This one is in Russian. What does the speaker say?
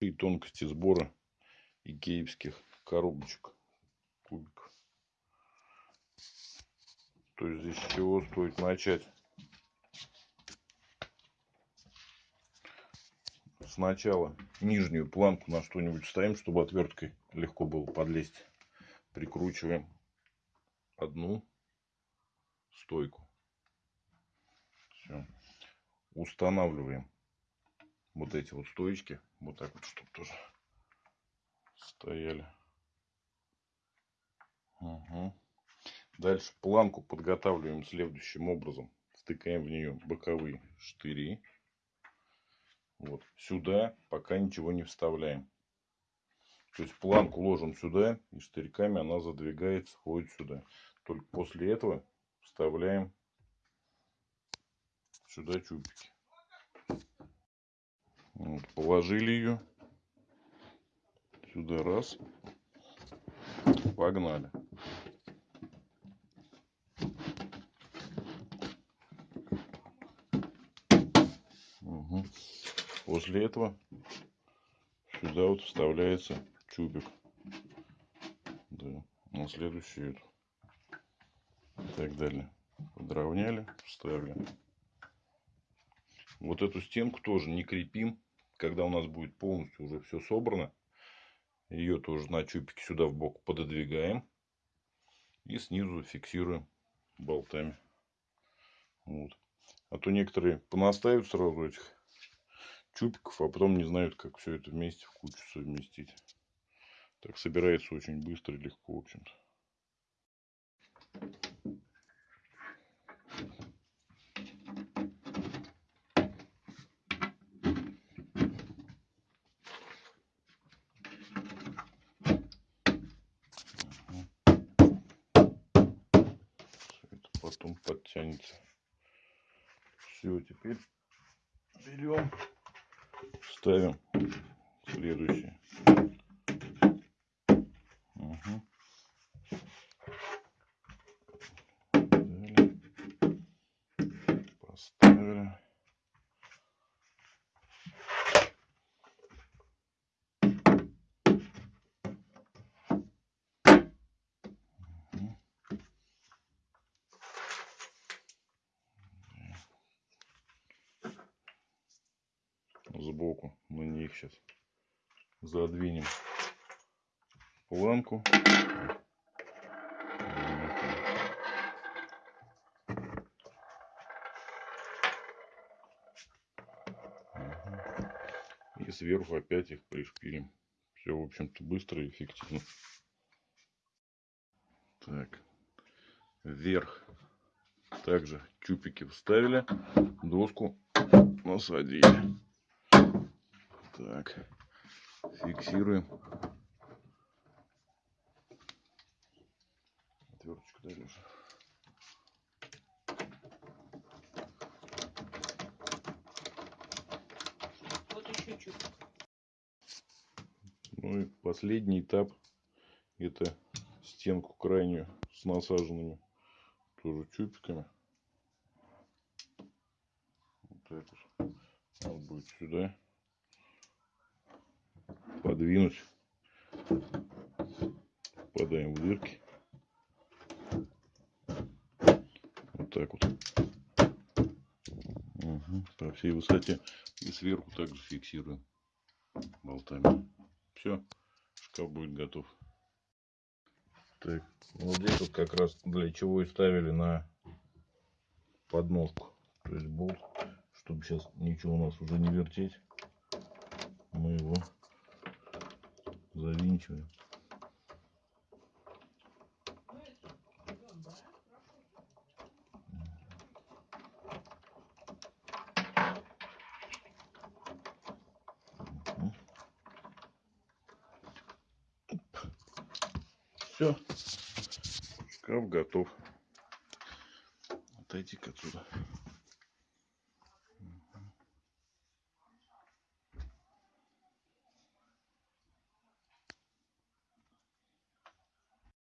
и тонкости сбора икеевских коробочек кубиков. То есть здесь с чего стоит начать? Сначала нижнюю планку на что-нибудь ставим, чтобы отверткой легко было подлезть. Прикручиваем одну стойку. Все. Устанавливаем вот эти вот стоечки. Вот так вот, чтобы тоже стояли. Угу. Дальше планку подготавливаем следующим образом. Втыкаем в нее боковые штыри. Вот сюда пока ничего не вставляем. То есть планку ложим сюда и штырьками она задвигается, входит сюда. Только после этого вставляем сюда чубики. Вот, положили ее. Сюда раз. Погнали. Угу. После этого сюда вот вставляется чубик. Да, на следующую. И так далее. Подровняли, вставили. Вот эту стенку тоже не крепим когда у нас будет полностью уже все собрано, ее тоже на чупике сюда в бок пододвигаем. И снизу фиксируем болтами. Вот. А то некоторые понаставят сразу этих чупиков, а потом не знают, как все это вместе в кучу совместить. Так собирается очень быстро и легко, в общем-то. Потом подтянется. Все, теперь берем, ставим следующее. Угу. Поставили. Сбоку на них сейчас задвинем планку. И сверху опять их пришпилим. Все, в общем-то, быстро и эффективно. Так, вверх также чупики вставили, доску насадили. Так, фиксируем. Отверточку дай, Леша. Вот еще чуть. Ну и последний этап это стенку крайнюю с насаженными тоже чупиками. Вот так вот. Он будет сюда подвинуть. Попадаем в дырки. Вот так вот. Угу, по всей высоте. И сверху также фиксируем болтами. Все, шкаф будет готов. Так, вот здесь вот как раз для чего и ставили на подноску. То есть болт, чтобы сейчас ничего у нас уже не вертеть. Мы его завинчиваем. Все, шкаф готов. Отойди-ка отсюда.